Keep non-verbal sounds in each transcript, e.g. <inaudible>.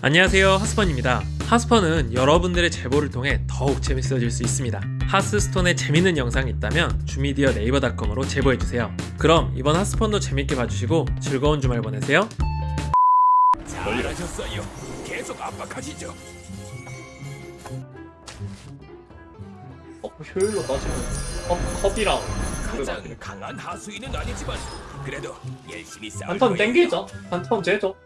안녕하세요 하스펀입니다. 하스펀은 여러분들의 제보를 통해 더욱 재밌어질 수 있습니다. 하스스톤에 재밌는 영상이 있다면 주미디어 네이버닷컴으로 제보해주세요. 그럼 이번 하스펀도 재밌게 봐주시고 즐거운 주말 보내세요. 잘하셨어요. 계속 압박하시죠. 어, 효율로 따지면 컵, 컵이랑 가장 강한 하수인은 아니지만 그래도 열심히 싸울 한턴 거예요. 땡기죠. 한턴 재죠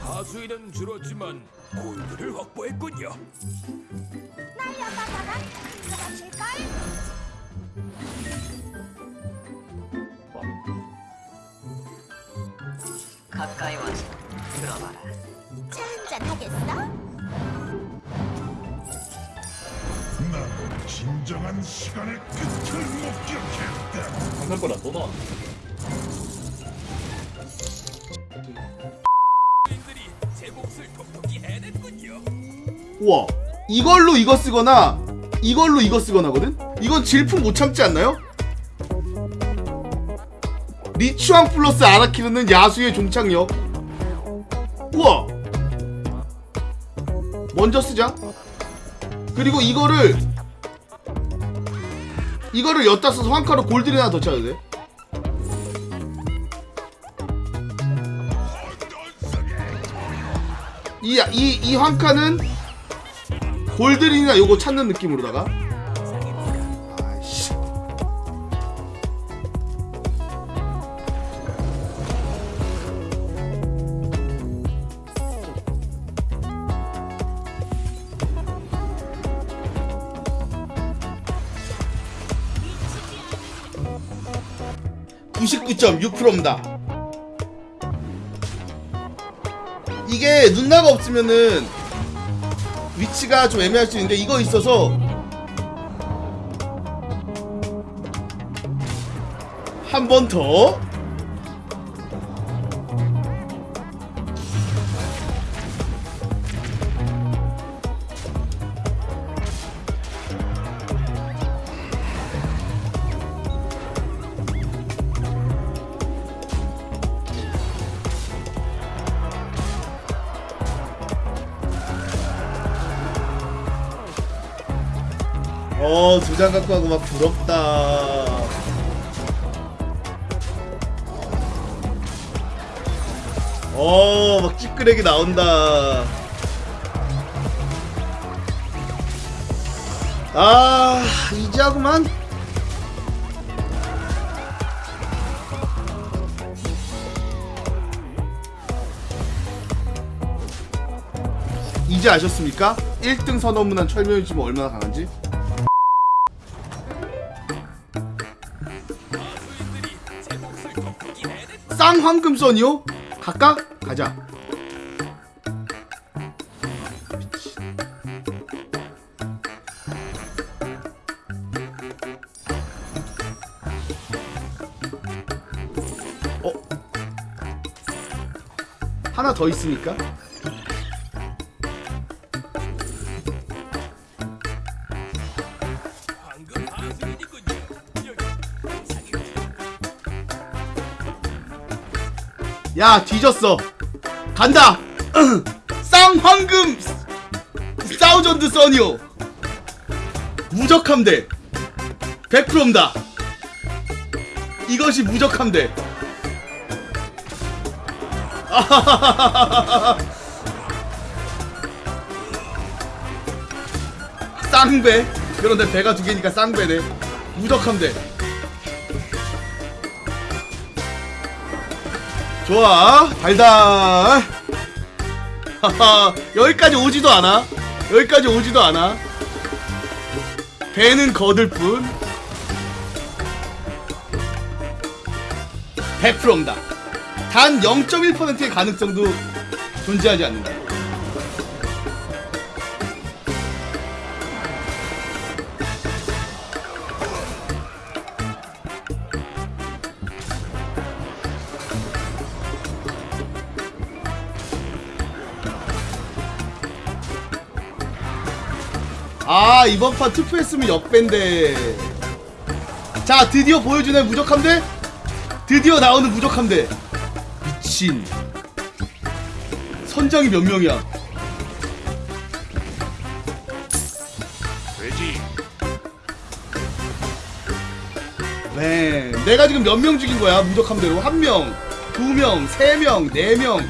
하수인은 줄었지만 골드를 확보했군요. 날려다가가 들어가실걸? 가까이 와서 들어봐라. 차 한잔 하겠어? 진정한 시간의 끝을 목격했다. 방금보다 또 나왔네. 우와 이걸로 이거 쓰거나 이걸로 이거 쓰거나거든? 이건 질풍 못 참지 않나요? 리추앙 플러스 아라키르는 야수의 종착역 우와 먼저 쓰자 그리고 이거를 이거를 엿다 써서 황카로 골드를 하나 더 쳐야 돼 이, 이, 이 황카는 골드린이나 요거 찾는 느낌으로다가 (99.6%입니다) 이게 눈나가 없으면은 위치가 좀 애매할 수 있는데 이거 있어서 한 번 더. 어, 두 장 갖고 하고 막 부럽다. 어, 막 찌끄레기 나온다. 아, 이제 하구만. 이제 아셨습니까? 1등 선언문한 철면이 지금 얼마나 강한지? 해냈. 쌍황금선이요? 갈까? 가자. 어? 하나 더 있으니까? 야 뒤졌어. 간다. <clears throat> 쌍황금 사우전드 써니오. 무적함대. 100%입니다. 이것이 무적함대. <laughs> 쌍배. 그런데 배가 두 개니까 쌍배네. 무적함대 좋아. 달달. <laughs> 여기까지 오지도 않아. 여기까지 오지도 않아. 배는 거들 뿐. 100%입니다. 단 0.1%의 가능성도 존재하지 않는다 아 이번 판 투표했으면 역밴데. 자 드디어 보여주는 무적함대 드디어 나오는 무적함대 미친. 선장이 몇 명이야? 돼지. 네 내가 지금 몇 명 죽인 거야? 무적함대로 한 명, 두 명, 세 명, 네 명,